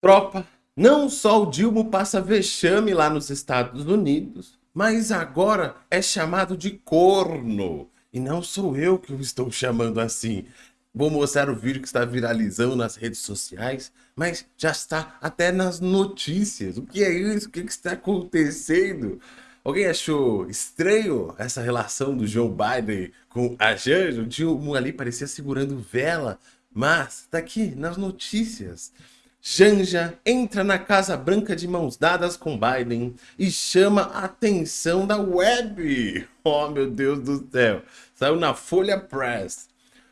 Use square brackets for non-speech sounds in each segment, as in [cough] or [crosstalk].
Tropa, não só o Dilma passa vexame lá nos Estados Unidos, mas agora é chamado de corno. E não sou eu que o estou chamando assim. Vou mostrar o vídeo que está viralizando nas redes sociais, mas já está até nas notícias. O que é isso? O que, que está acontecendo? Alguém achou estranho essa relação do Joe Biden com a Janja? O Dilma ali parecia segurando vela, mas tá aqui nas notícias. Janja entra na Casa Branca de mãos dadas com Biden e chama a atenção da web. [laughs] Oh, meu Deus do céu. Saiu na Folha Press.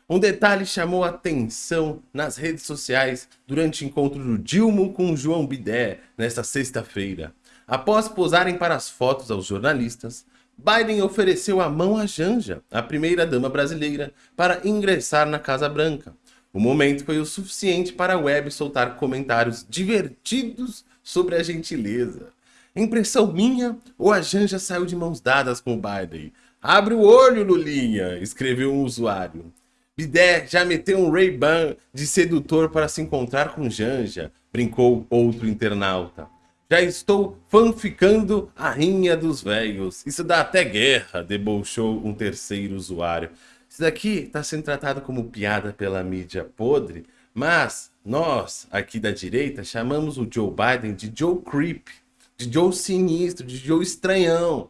Um detalhe chamou atenção nas redes sociais durante o encontro do Dilma com João Bidé nesta sexta-feira. Após posarem para as fotos aos jornalistas, Biden ofereceu a mão a Janja, a primeira-dama brasileira, para ingressar na Casa Branca. O momento foi o suficiente para a web soltar comentários divertidos sobre a gentileza. Impressão minha ou a Janja saiu de mãos dadas com o Biden? Abre o olho, Lulinha, escreveu um usuário. Bidé já meteu um Ray-Ban de sedutor para se encontrar com Janja, brincou outro internauta. Já estou fanficando a rinha dos velhos. Isso dá até guerra, debochou um terceiro usuário. Isso daqui está sendo tratado como piada pela mídia podre, mas nós, aqui da direita, chamamos o Joe Biden de Joe Creep, de Joe Sinistro, de Joe Estranhão.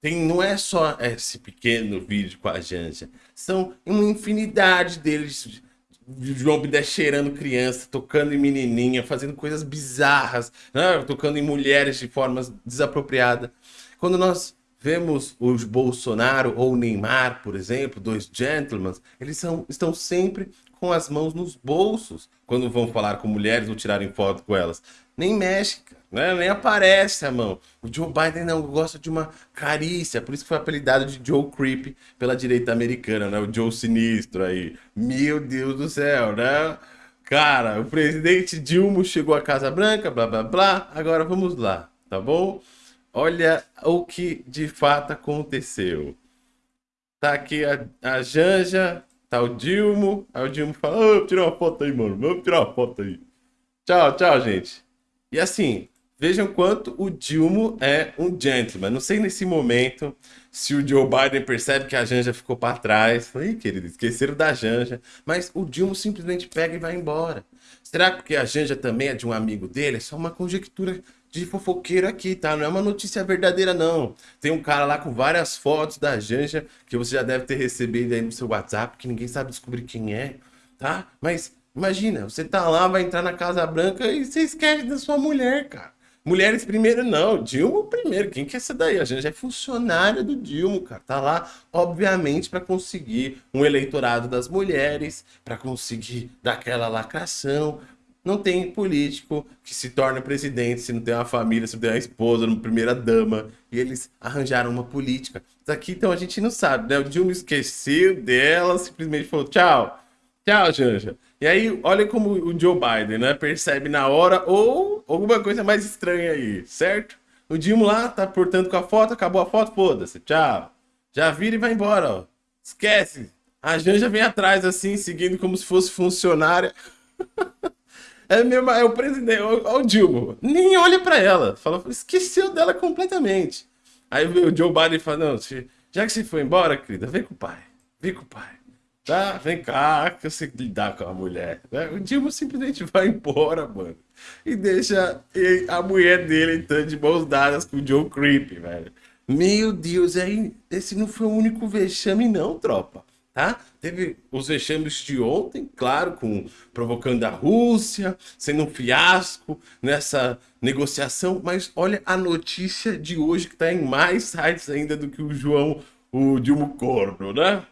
Tem, não é só esse pequeno vídeo com a Janja, são uma infinidade deles João Bidé cheirando criança, tocando em menininha, fazendo coisas bizarras, né? tocando em mulheres de formas desapropriadas. Quando nós Vemos os Bolsonaro ou Neymar, por exemplo, dois gentlemen, eles são, estão sempre com as mãos nos bolsos quando vão falar com mulheres ou tirarem foto com elas. Nem mexe, né? nem aparece a mão. O Joe Biden não gosta de uma carícia, por isso que foi apelidado de Joe Creep pela direita americana, né? O Joe Sinistro aí. Meu Deus do céu, né? Cara, o presidente Dilma chegou à Casa Branca, blá blá blá. Agora vamos lá, tá bom? Olha o que de fato aconteceu. Tá aqui a, a Janja, tá o Dilmo. Aí o Dilmo fala, oh, tirar uma foto aí, mano. Vamos tirar uma foto aí. Tchau, tchau, gente. E assim, vejam quanto o Dilmo é um gentleman. Não sei nesse momento se o Joe Biden percebe que a Janja ficou para trás. Ih, querido, esqueceram da Janja. Mas o Dilmo simplesmente pega e vai embora. Será que a Janja também é de um amigo dele? É só uma conjectura de fofoqueiro aqui, tá? Não é uma notícia verdadeira, não. Tem um cara lá com várias fotos da Janja que você já deve ter recebido aí no seu WhatsApp, que ninguém sabe descobrir quem é, tá? Mas imagina, você tá lá, vai entrar na Casa Branca e você esquece da sua mulher, cara. Mulheres primeiro não, Dilma primeiro. Quem que é essa daí? A Janja é funcionária do Dilma, cara. Tá lá, obviamente, para conseguir um eleitorado das mulheres, para conseguir daquela lacração, não tem político que se torna presidente se não tem uma família, se não tem uma esposa, uma primeira dama. E eles arranjaram uma política. Isso aqui, então, a gente não sabe, né? O Dilma esqueceu dela, simplesmente falou tchau. Tchau, Janja. E aí, olha como o Joe Biden, né? Percebe na hora ou alguma coisa mais estranha aí, certo? O Dilma lá tá portando com a foto, acabou a foto, foda-se, tchau. Já vira e vai embora, ó. Esquece. A Janja vem atrás, assim, seguindo como se fosse funcionária. [laughs] É, mesmo, é o presidente, o, o Dilma. Nem olha pra ela. Fala, esqueceu dela completamente. Aí o Joe Biden fala, não, já que você foi embora, querida, vem com o pai. Vem com o pai. Tá? Vem cá, que eu sei lidar com a mulher. Né? O Dilma simplesmente vai embora, mano. E deixa a mulher dele entrando de mãos dadas com o Joe Creep, velho. Meu Deus, aí, esse não foi o único vexame não, tropa tá? Teve os vexames de ontem, claro, com provocando a Rússia, sendo um fiasco nessa negociação, mas olha a notícia de hoje que está em mais sites ainda do que o João, o Dilma Corno, né?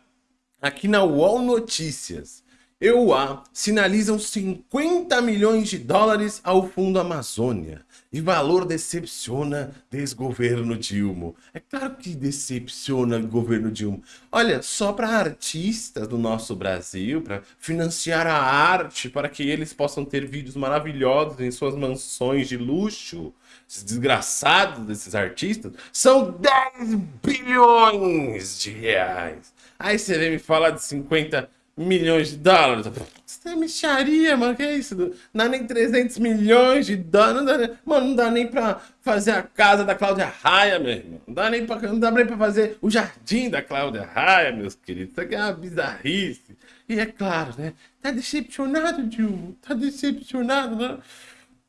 Aqui na UOL Notícias. EUA sinalizam 50 milhões de dólares ao Fundo Amazônia. E valor decepciona desgoverno Dilma. É claro que decepciona o governo Dilma. Olha, só para artistas do nosso Brasil, para financiar a arte, para que eles possam ter vídeos maravilhosos em suas mansões de luxo, esses desgraçados desses artistas, são 10 bilhões de reais. Aí você vem me falar de 50 milhões de dólares. Isso é micharia, mano, que é isso? Não dá nem 300 milhões de dólares, não dá nem, mano, não dá nem pra fazer a casa da Cláudia Raia, meu irmão. Não dá nem pra, não dá nem pra fazer o jardim da Cláudia Raia, meus queridos. Isso aqui é uma bizarrice. E é claro, né? Tá decepcionado, Dilma? Tá decepcionado, né?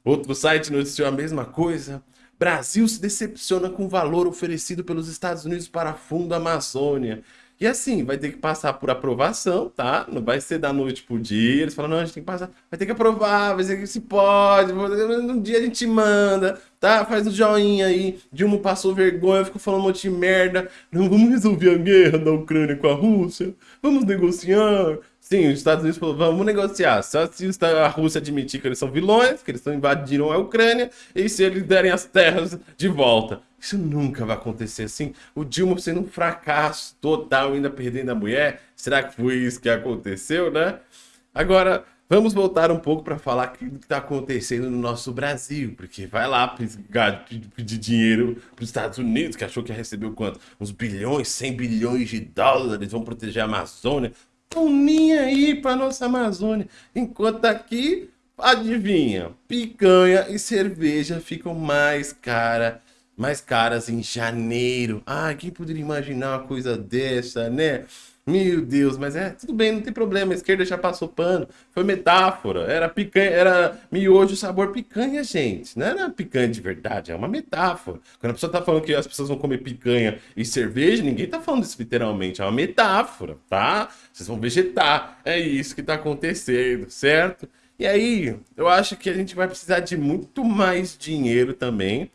Outro site noticiou a mesma coisa. Brasil se decepciona com o valor oferecido pelos Estados Unidos para Fundo Amazônia. E assim, vai ter que passar por aprovação, tá? Não vai ser da noite pro dia. Eles falam, não, a gente tem que passar. Vai ter que aprovar, vai ser que se pode. Um dia a gente manda, tá? Faz um joinha aí. Dilma passou vergonha, ficou falando um monte de merda. Não, vamos resolver a guerra da Ucrânia com a Rússia. Vamos negociar. Sim, os Estados Unidos falou, vamos negociar. Só se a Rússia admitir que eles são vilões, que eles invadiram a Ucrânia, e se eles derem as terras de volta. Isso nunca vai acontecer assim. O Dilma sendo um fracasso total, ainda perdendo a mulher. Será que foi isso que aconteceu, né? Agora, vamos voltar um pouco para falar o que está acontecendo no nosso Brasil. Porque vai lá pedir dinheiro para os Estados Unidos, que achou que ia receber quanto? Uns bilhões, 100 bilhões de dólares, vão proteger a Amazônia estão aí para nossa Amazônia. Enquanto aqui, adivinha, picanha e cerveja ficam mais cara, mais caras em janeiro. Ah, quem poderia imaginar uma coisa dessa, né? Meu Deus, mas é, tudo bem, não tem problema, a esquerda já passou pano, foi metáfora, era picanha, era miojo sabor picanha, gente, não era picanha de verdade, é uma metáfora. Quando a pessoa tá falando que as pessoas vão comer picanha e cerveja, ninguém tá falando isso literalmente, é uma metáfora, tá? Vocês vão vegetar, é isso que tá acontecendo, certo? E aí, eu acho que a gente vai precisar de muito mais dinheiro também.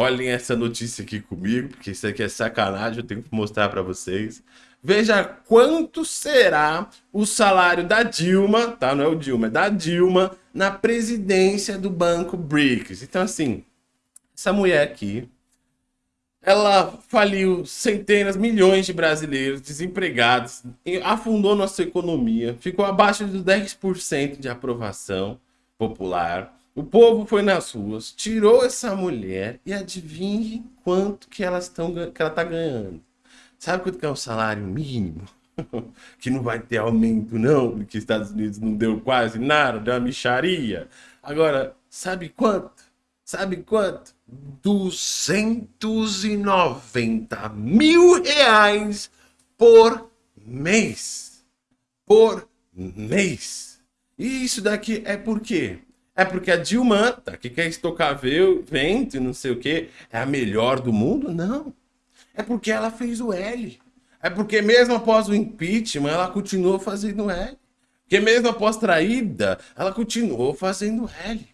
Olhem essa notícia aqui comigo, porque isso aqui é sacanagem, eu tenho que mostrar para vocês. Veja quanto será o salário da Dilma, tá? Não é o Dilma, é da Dilma na presidência do Banco BRICS. Então, assim, essa mulher aqui, ela faliu centenas, milhões de brasileiros desempregados, afundou nossa economia, ficou abaixo dos 10% de aprovação popular. O povo foi nas ruas, tirou essa mulher e adivinhe quanto que, elas tão, que ela está ganhando. Sabe quanto que é o salário mínimo? [laughs] que não vai ter aumento não, porque Estados Unidos não deu quase nada, deu uma micharia. Agora, sabe quanto? Sabe quanto? 290 mil reais por mês. Por mês. E isso daqui é por quê? É porque a Dilma, tá, que quer estocar vento e não sei o que, é a melhor do mundo? Não. É porque ela fez o L. É porque mesmo após o impeachment, ela continuou fazendo L. Porque mesmo após traída, ela continuou fazendo L.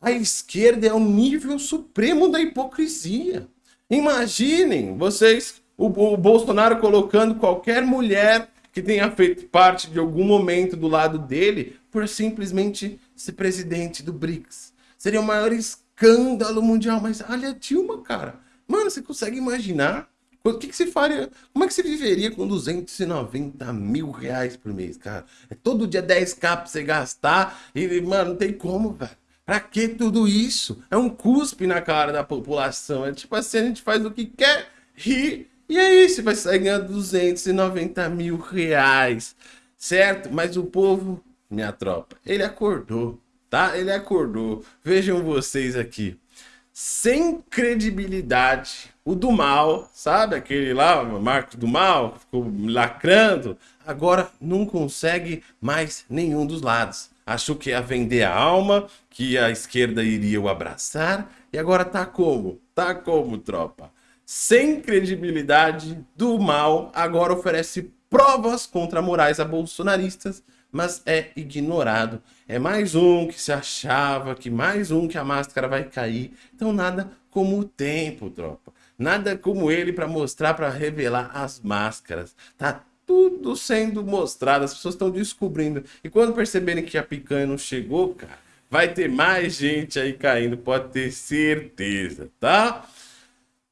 A esquerda é o nível supremo da hipocrisia. Imaginem vocês, o, o Bolsonaro colocando qualquer mulher que tenha feito parte de algum momento do lado dele por simplesmente ser presidente do BRICS. Seria o maior escândalo mundial. Mas olha Dilma, cara. Mano, você consegue imaginar o que, que você faria? Como é que você viveria com 290 mil reais por mês, cara? É todo dia 10k pra você gastar e, mano, não tem como, velho. Pra que tudo isso? É um cuspe na cara da população. É tipo assim, a gente faz o que quer, ri, e aí você vai sair ganhando 290 mil reais, certo? Mas o povo, minha tropa, ele acordou, tá? Ele acordou. Vejam vocês aqui sem credibilidade. O do mal, sabe? Aquele lá, Marcos do Mal, ficou lacrando. Agora não consegue mais nenhum dos lados. Achou que ia vender a alma, que a esquerda iria o abraçar. E agora tá como? Tá como, tropa? Sem credibilidade do mal, agora oferece provas contra morais a bolsonaristas mas é ignorado. É mais um que se achava, que mais um que a máscara vai cair. Então nada como o tempo, tropa. Nada como ele para mostrar, para revelar as máscaras. Tá tudo sendo mostrado, as pessoas estão descobrindo. E quando perceberem que a picanha não chegou, cara, vai ter mais gente aí caindo, pode ter certeza, tá?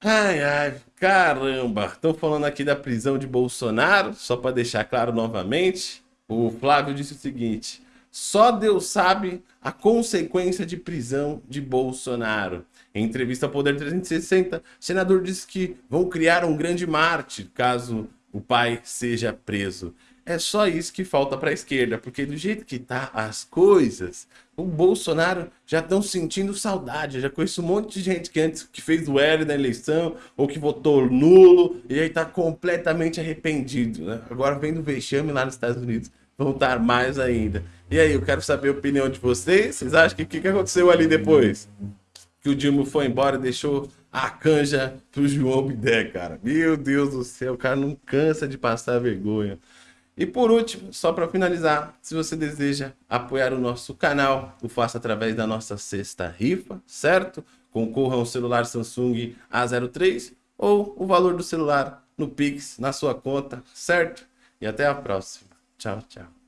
Ai, ai, caramba. Estão falando aqui da prisão de Bolsonaro, só para deixar claro novamente. O Flávio disse o seguinte: só Deus sabe a consequência de prisão de Bolsonaro. Em entrevista ao Poder 360, o senador disse que vão criar um grande mártir caso o pai seja preso. É só isso que falta para a esquerda, porque do jeito que tá as coisas, o Bolsonaro já estão sentindo saudade. Eu já conheço um monte de gente que antes que fez o L na eleição ou que votou nulo e aí tá completamente arrependido. Né? Agora vem do vexame lá nos Estados Unidos, vão estar mais ainda. E aí, eu quero saber a opinião de vocês. Vocês acham que o que, que aconteceu ali depois? Que o Dilma foi embora e deixou a canja pro João Bidé, cara. Meu Deus do céu, o cara não cansa de passar vergonha. E por último, só para finalizar, se você deseja apoiar o nosso canal, o faça através da nossa sexta rifa, certo? Concorra um celular Samsung A03 ou o valor do celular no Pix, na sua conta, certo? E até a próxima. Tchau, tchau.